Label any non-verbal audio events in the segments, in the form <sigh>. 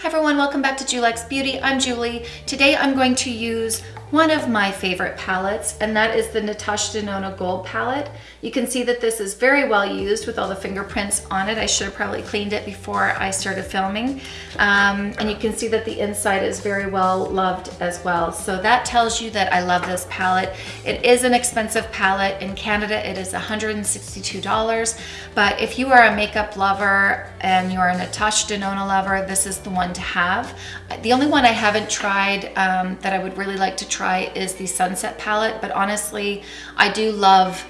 Hi everyone, welcome back to Julex Beauty. I'm Julie. Today I'm going to use one of my favorite palettes and that is the Natasha Denona Gold palette. You can see that this is very well used with all the fingerprints on it. I should have probably cleaned it before I started filming. Um, and you can see that the inside is very well loved as well. So that tells you that I love this palette. It is an expensive palette. In Canada it is $162 but if you are a makeup lover and you're a Natasha Denona lover, this is the one to have. The only one I haven't tried um, that I would really like to try is the Sunset palette, but honestly, I do love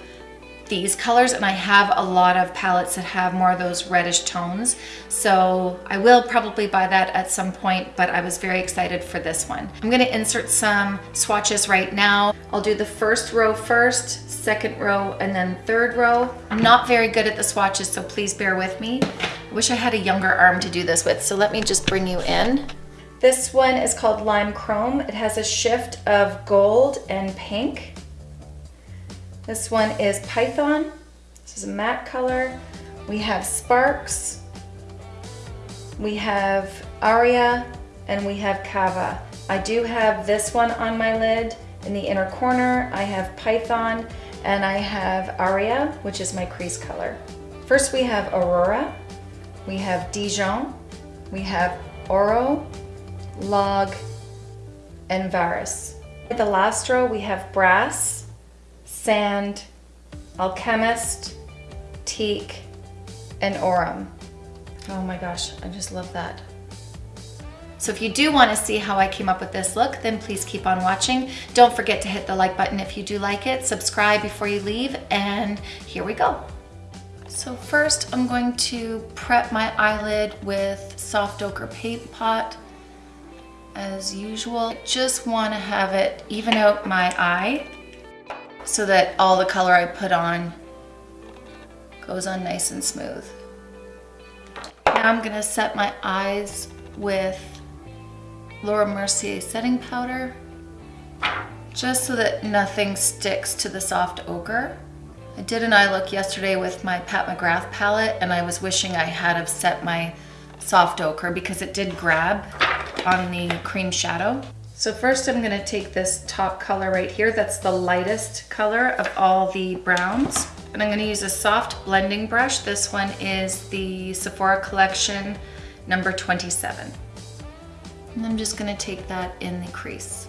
these colors and I have a lot of palettes that have more of those reddish tones. So I will probably buy that at some point, but I was very excited for this one. I'm gonna insert some swatches right now. I'll do the first row first, second row, and then third row. I'm not very good at the swatches, so please bear with me. I wish I had a younger arm to do this with, so let me just bring you in. This one is called Lime Chrome. It has a shift of gold and pink. This one is Python. This is a matte color. We have Sparks. We have Aria and we have Kava. I do have this one on my lid in the inner corner. I have Python and I have Aria, which is my crease color. First we have Aurora, we have Dijon, we have Oro, log, and varus. At the last row, we have brass, sand, alchemist, teak, and aurum. Oh my gosh, I just love that. So if you do want to see how I came up with this look, then please keep on watching. Don't forget to hit the like button if you do like it, subscribe before you leave, and here we go. So first I'm going to prep my eyelid with soft ochre paint pot as usual. Just want to have it even out my eye so that all the color I put on goes on nice and smooth. Now I'm going to set my eyes with Laura Mercier setting powder just so that nothing sticks to the soft ochre. I did an eye look yesterday with my Pat McGrath palette and I was wishing I had have set my soft ochre because it did grab on the cream shadow. So first I'm gonna take this top color right here. That's the lightest color of all the browns. And I'm gonna use a soft blending brush. This one is the Sephora Collection number 27. And I'm just gonna take that in the crease.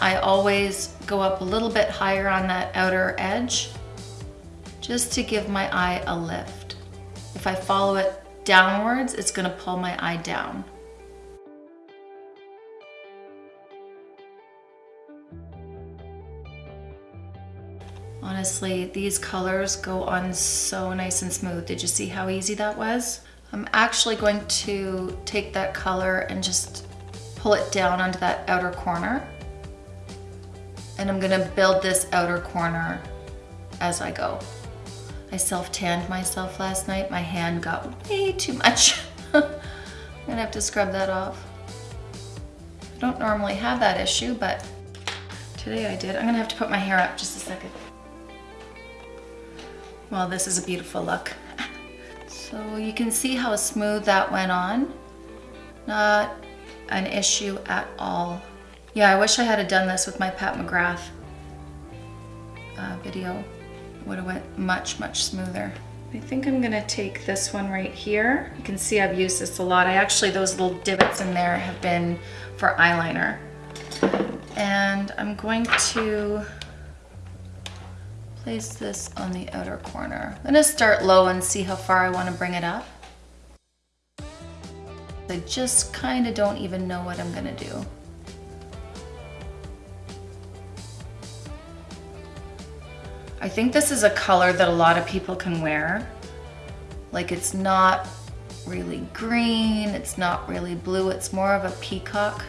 I always go up a little bit higher on that outer edge just to give my eye a lift. If I follow it downwards, it's gonna pull my eye down. Honestly, these colors go on so nice and smooth. Did you see how easy that was? I'm actually going to take that color and just pull it down onto that outer corner. And I'm gonna build this outer corner as I go. I self-tanned myself last night. My hand got way too much. <laughs> I'm gonna have to scrub that off. I don't normally have that issue, but today I did. I'm gonna have to put my hair up just a second. Well, this is a beautiful look. So you can see how smooth that went on. Not an issue at all. Yeah, I wish I had done this with my Pat McGrath uh, video would have went much, much smoother. I think I'm gonna take this one right here. You can see I've used this a lot. I actually, those little divots in there have been for eyeliner. And I'm going to place this on the outer corner. I'm gonna start low and see how far I wanna bring it up. I just kinda don't even know what I'm gonna do. I think this is a color that a lot of people can wear. Like it's not really green, it's not really blue, it's more of a peacock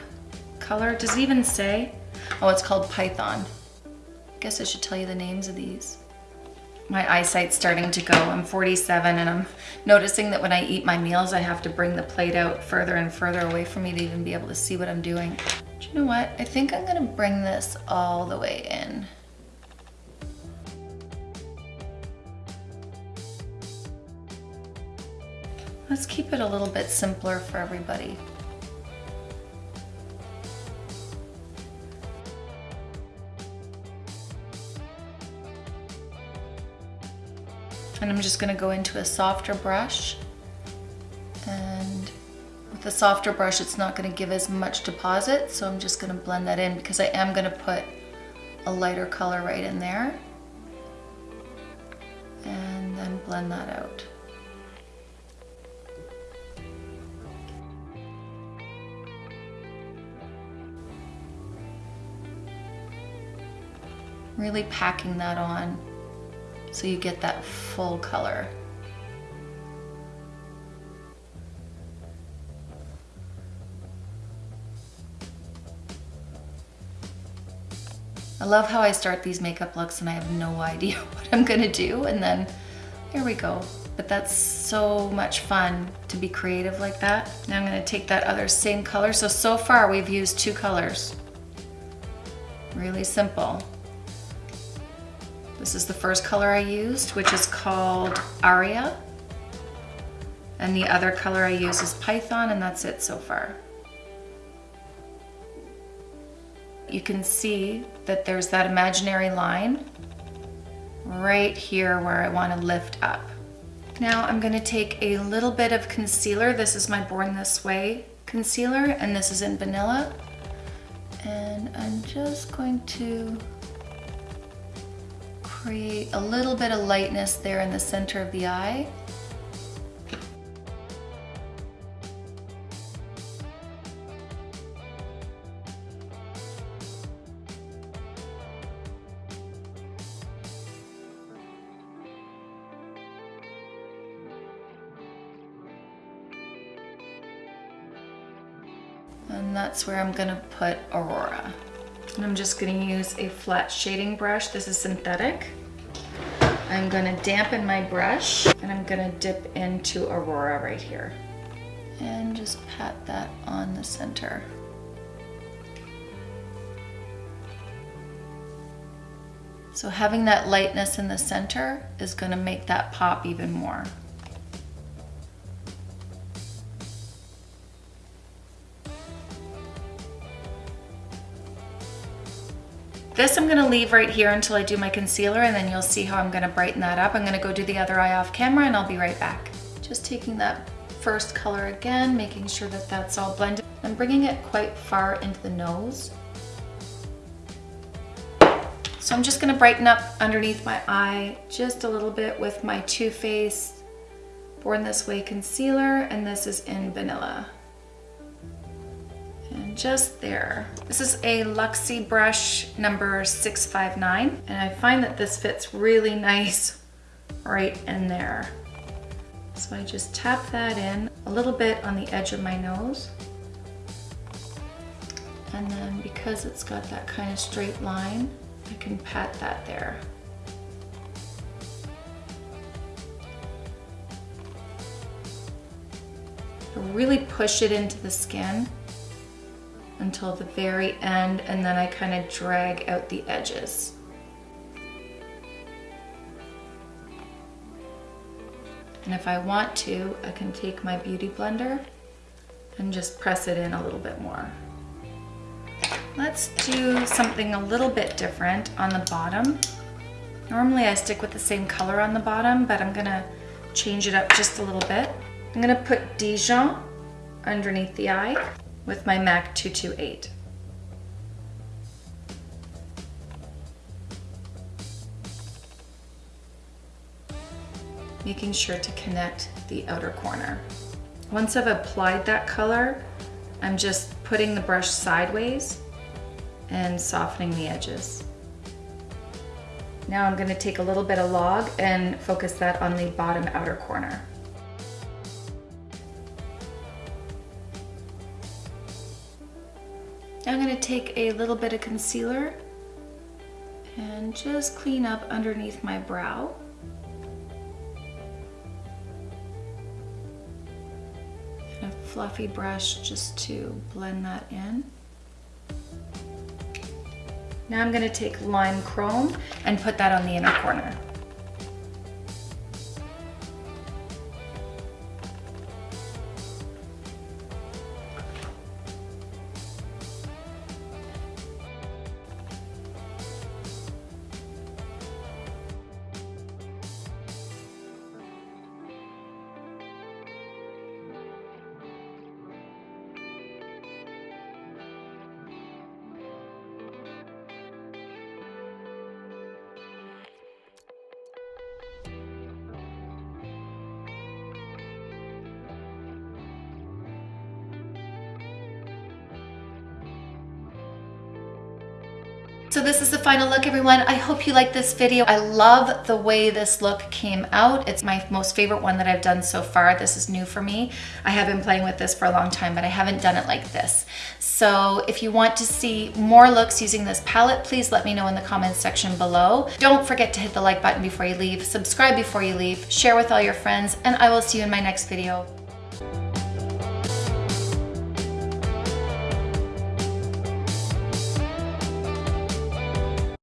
color. Does it even say? Oh, it's called Python. I guess I should tell you the names of these. My eyesight's starting to go. I'm 47 and I'm noticing that when I eat my meals, I have to bring the plate out further and further away from me to even be able to see what I'm doing. Do you know what? I think I'm gonna bring this all the way in. Let's keep it a little bit simpler for everybody. And I'm just gonna go into a softer brush. And with the softer brush, it's not gonna give as much deposit, so I'm just gonna blend that in because I am gonna put a lighter color right in there. And then blend that out. Really packing that on so you get that full color. I love how I start these makeup looks and I have no <laughs> idea what I'm gonna do and then here we go. But that's so much fun to be creative like that. Now I'm gonna take that other same color. So, so far we've used two colors. Really simple. This is the first color I used, which is called Aria. And the other color I use is Python, and that's it so far. You can see that there's that imaginary line right here where I want to lift up. Now I'm going to take a little bit of concealer. This is my Born This Way concealer, and this is in Vanilla. And I'm just going to create a little bit of lightness there in the center of the eye. And that's where I'm gonna put Aurora. And I'm just gonna use a flat shading brush. This is synthetic. I'm gonna dampen my brush and I'm gonna dip into Aurora right here. And just pat that on the center. So having that lightness in the center is gonna make that pop even more. This I'm gonna leave right here until I do my concealer and then you'll see how I'm gonna brighten that up. I'm gonna go do the other eye off camera and I'll be right back. Just taking that first color again, making sure that that's all blended. I'm bringing it quite far into the nose. So I'm just gonna brighten up underneath my eye just a little bit with my Too Faced Born This Way concealer and this is in Vanilla just there. This is a Luxie brush number 659, and I find that this fits really nice right in there. So I just tap that in a little bit on the edge of my nose. And then because it's got that kind of straight line, I can pat that there. Really push it into the skin until the very end and then I kind of drag out the edges. And if I want to, I can take my Beauty Blender and just press it in a little bit more. Let's do something a little bit different on the bottom. Normally I stick with the same color on the bottom, but I'm gonna change it up just a little bit. I'm gonna put Dijon underneath the eye with my MAC 228. Making sure to connect the outer corner. Once I've applied that color, I'm just putting the brush sideways and softening the edges. Now I'm gonna take a little bit of log and focus that on the bottom outer corner. I'm going to take a little bit of concealer and just clean up underneath my brow. And a fluffy brush just to blend that in. Now I'm going to take lime chrome and put that on the inner corner. So this is the final look, everyone. I hope you like this video. I love the way this look came out. It's my most favorite one that I've done so far. This is new for me. I have been playing with this for a long time, but I haven't done it like this. So if you want to see more looks using this palette, please let me know in the comments section below. Don't forget to hit the like button before you leave, subscribe before you leave, share with all your friends, and I will see you in my next video.